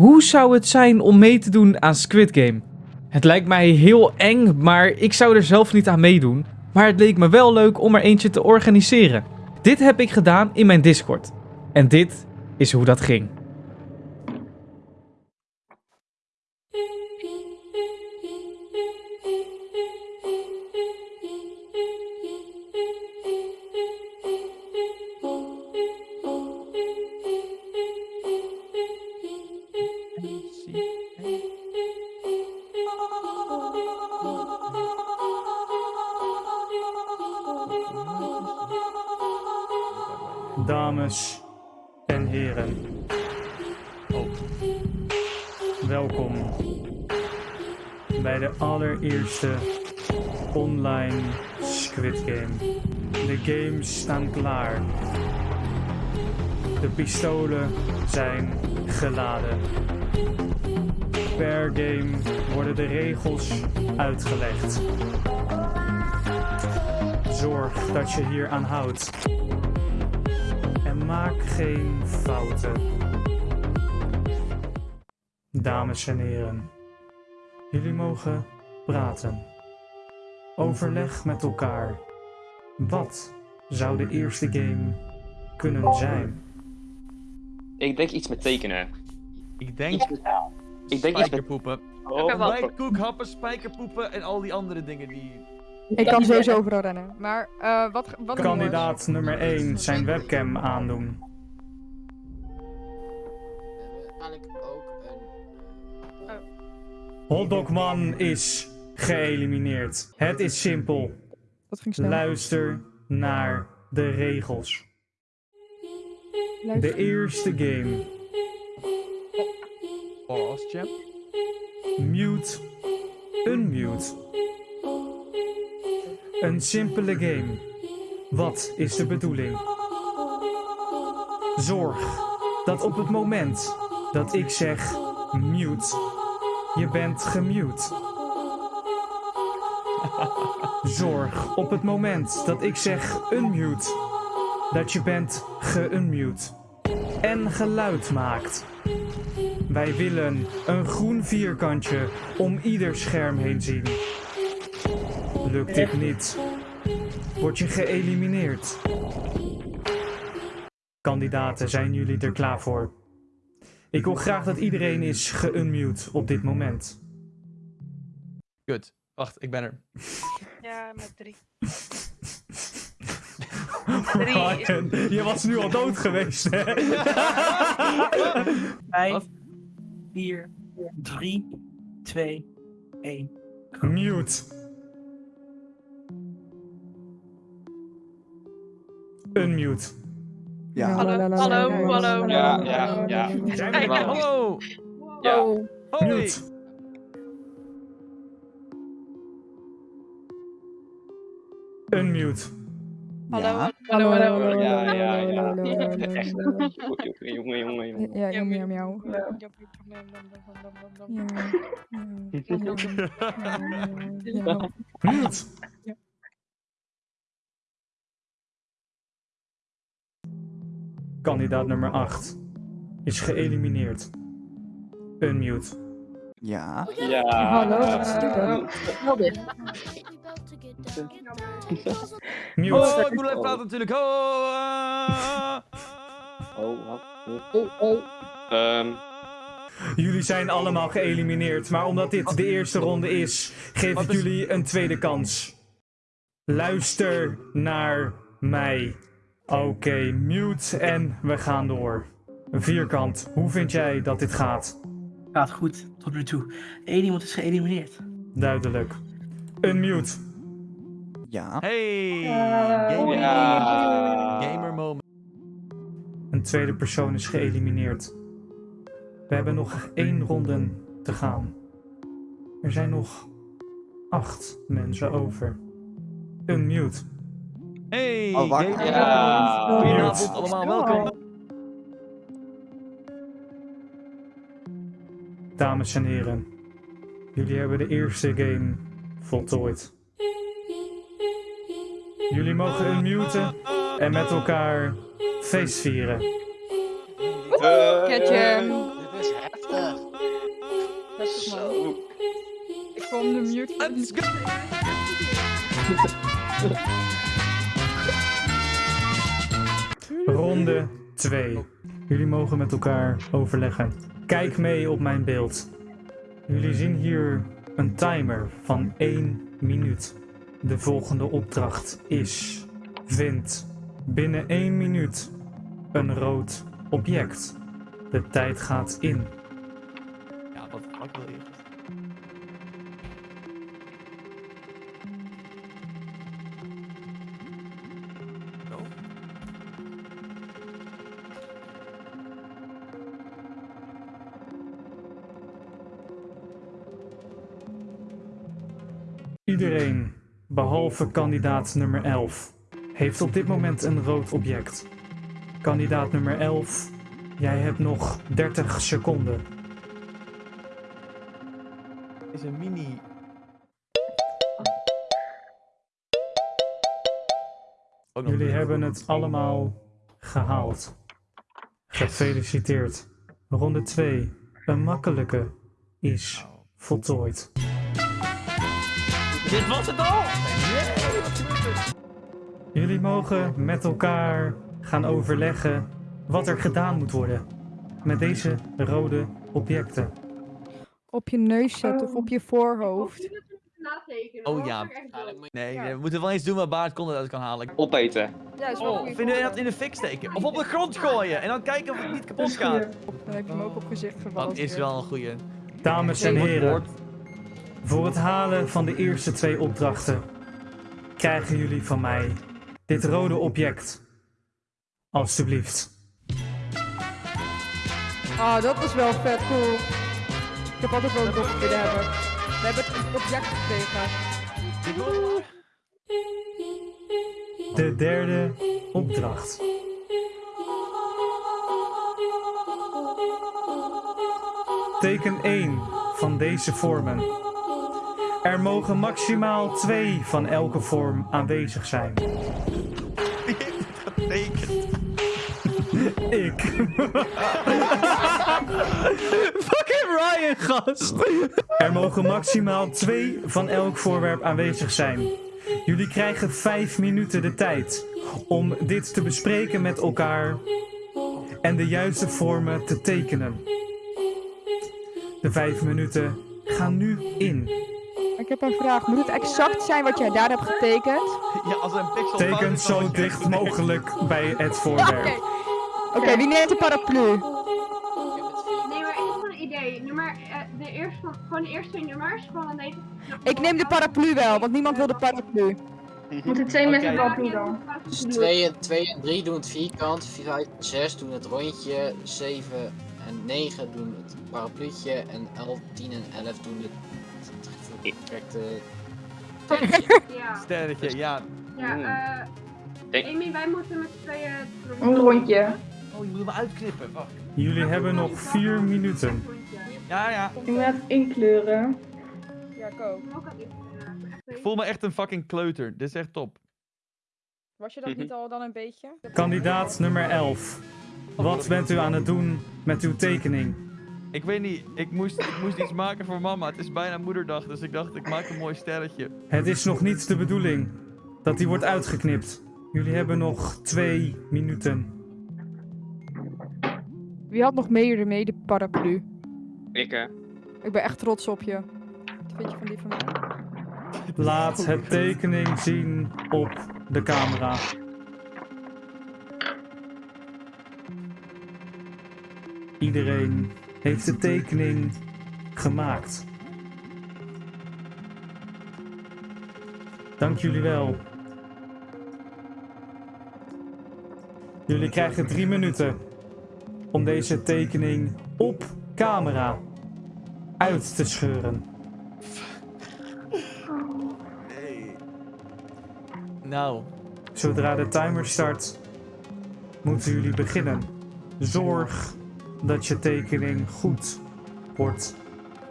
Hoe zou het zijn om mee te doen aan Squid Game? Het lijkt mij heel eng, maar ik zou er zelf niet aan meedoen. Maar het leek me wel leuk om er eentje te organiseren. Dit heb ik gedaan in mijn Discord. En dit is hoe dat ging. En heren. Welkom bij de allereerste online Squid Game. De games staan klaar. De pistolen zijn geladen. Per game worden de regels uitgelegd. Zorg dat je hier aan houdt. Maak geen fouten. Dames en heren, jullie mogen praten. Overleg met elkaar. Wat zou de eerste game kunnen zijn? Ik denk iets met tekenen. Ik denk Ik denk iets met... spijkerpoepen. Oh, Ontbijtkoek, happen, spijkerpoepen en al die andere dingen die... Ik kan sowieso overal rennen. Maar eh wat, wat Kandidaat nummer 1 zijn webcam aandoen. Eigenlijk ook een. Hotdogman is geëlimineerd. Het is simpel. Dat ging snel. Luister naar de regels. Luister. De eerste game. Pause, champ. Mute. Unmute. Een simpele game. Wat is de bedoeling? Zorg dat op het moment dat ik zeg mute, je bent gemute. Zorg op het moment dat ik zeg unmute, dat je bent geunmute. En geluid maakt. Wij willen een groen vierkantje om ieder scherm heen zien. Lukt dit niet, word je geëlimineerd. Kandidaten, zijn jullie er klaar voor? Ik wil graag dat iedereen is geunmute op dit moment. Goed. Wacht, ik ben er. Ja, met drie. Ryan, je was nu al dood geweest, hè? Vijf? 4, 3, 2, 1. Mute. Unmute. Ja, Hallo, hallo, hallo. Ja, ja, ja. er? Hallo! Ja. Hoi! Mute. Unmute. Hallo, Hallo, hallo, hallo, hallo, hallo. Ja, ja, ja. Echt. Jongen, jongen, jongen. Ja, ja, miauw, miauw. Ja. Mute. Kandidaat nummer 8 is geëlimineerd. Unmute. Ja. Ja. Hallo, wat is dit dan? Wel dit. Mute. Oh, ik moet even praten natuurlijk. Oh, ah. Oh, wat? Oh, oh. Ehm, Jullie zijn allemaal geëlimineerd, maar omdat dit de eerste ronde is, geef ik jullie een tweede kans. Luister naar mij. Oké, mute en we gaan door. Vierkant, hoe vind jij dat dit gaat? Gaat goed, tot nu toe. Eén iemand is geëlimineerd. Duidelijk. Unmute. Ja. Hey! Ja. Gamer, Ja. gamer moment. Een tweede persoon is geëlimineerd. We hebben nog één ronde te gaan. Er zijn nog acht mensen over. Unmute. Hey! Oh, wacht. Ja. Goedenavond allemaal, welkom. Dames en heren, jullie hebben de eerste game voltooid. Jullie mogen unmuten en met elkaar feestvieren. Catch hem. Dit is heftig. Rustig, man. Ik vond de mute. Let's go! Ronde 2. Jullie mogen met elkaar overleggen. Kijk mee op mijn beeld. Jullie zien hier een timer van 1 minuut. De volgende opdracht is: vind binnen 1 minuut een rood object. De tijd gaat in. Ja, wat wil je? Iedereen, behalve kandidaat nummer 11, heeft op dit moment een rood object. Kandidaat nummer 11, jij hebt nog 30 seconden. Is een mini. Nog Jullie hebben het allemaal gehaald. Gefeliciteerd. Ronde 2, een makkelijke, is voltooid. Dit was het al! Yay, wat gebeurt? Jullie mogen met elkaar gaan overleggen wat er gedaan moet worden met deze rode objecten. Op je neus zetten of op je voorhoofd. Oh ja. Nee, nee, we moeten wel iets doen waar Baard content uit kan halen. Opeten. Ja, is wel een Oh, vinden we dat in de fik steken? Of op de grond gooien en dan kijken of het niet kapot gaat. Dan heb je hem ook op gezicht gevallen. Dat is wel een goeie. Dames en heren, voor het halen van de eerste twee opdrachten krijgen jullie van mij dit rode object. Alsjeblieft. Ah, dat was wel vet cool. Ik heb altijd wel een dop willen hebben. We hebben het object gekregen. De derde opdracht. Teken 1 van deze vormen. Er mogen maximaal twee van elke vorm aanwezig zijn. Ik. Fucking Ryan, gast. Er mogen maximaal twee van elk voorwerp aanwezig zijn. Jullie krijgen vijf minuten de tijd om dit te bespreken met elkaar en de juiste vormen te tekenen. De vijf minuten gaan nu in. Ik heb een vraag. Moet het exact zijn wat jij daar hebt getekend? Ja, als een pixel Teken zo moet dicht mogelijk bij het Oké. voorwerp. Oké, wie neemt de paraplu? Het. Nee, maar ik heb gewoon een idee. Nummer, eh, de eerste, van- gewoon de eerste twee nummers van deze. Ik neem de paraplu wel, want niemand wil de paraplu. Moeten twee mensen paraplu dan? Dus 2 en, 2 en 3 doen het vierkant, 5 en 6 doen het rondje, 7 en 9 doen het parapluutje en 11, 10 en 11 doen het correcte Ja, Sterretje, ja. ja. eh Denk- Amy, wij moeten met z'n tweeën... Een rondje. Oh, je moet hem uitknippen. Wacht. Jullie hebben nog vier minuten. Ja, ja. Ik moet even inkleuren. Ja, ik ook. Ik voel me echt een fucking kleuter. Dit is echt top. Was je dat niet al dan een beetje? Kandidaat nummer 11. Wat bent u aan het doen met uw tekening? Ik weet niet, ik moest, ik moest iets maken voor mama. Het is bijna moederdag, dus ik dacht ik maak een mooi sterretje. Het is nog niet de bedoeling dat die wordt uitgeknipt. Jullie hebben nog twee minuten. Wie had nog meer mee de paraplu? Ik, hè. Ik ben echt trots op je. Wat vind je van die van mij? Laat het tekening zien op de camera. Iedereen heeft de tekening gemaakt. Dank jullie wel. Jullie krijgen drie minuten om deze tekening op camera uit te scheuren. Nee. Nou, Zodra de timer start, moeten jullie beginnen. Zorg dat je tekening goed wordt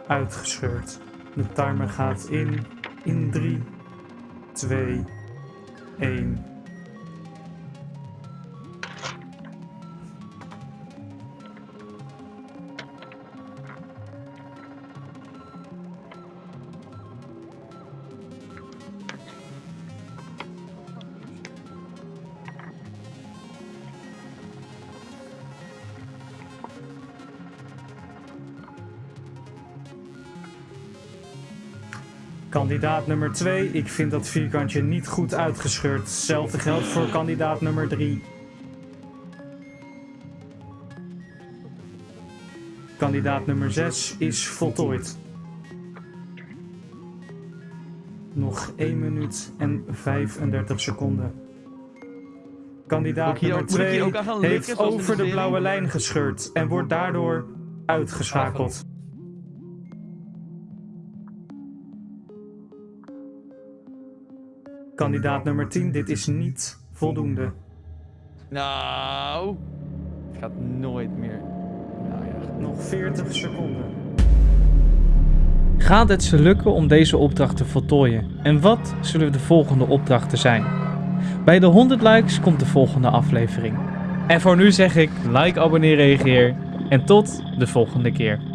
uitgescheurd. De timer gaat in in 3, 2, 1. Kandidaat nummer 2, ik vind dat vierkantje niet goed uitgescheurd. Hetzelfde geldt voor kandidaat nummer 3. Kandidaat nummer 6 is voltooid. Nog 1 minuut en 35 seconden. Kandidaat nummer ook- moet ik hier 2 ook aan gaan likken, heeft over de blauwe lijn gescheurd en wordt daardoor uitgeschakeld. Kandidaat nummer 10, dit is niet voldoende. Nou, het gaat nooit meer. Nou ja. Nog 40 seconden. Gaat het ze lukken om deze opdracht te voltooien? En wat zullen de volgende opdrachten zijn? Bij de 100 likes komt de volgende aflevering. En voor nu zeg ik like, abonneer, reageer en tot de volgende keer.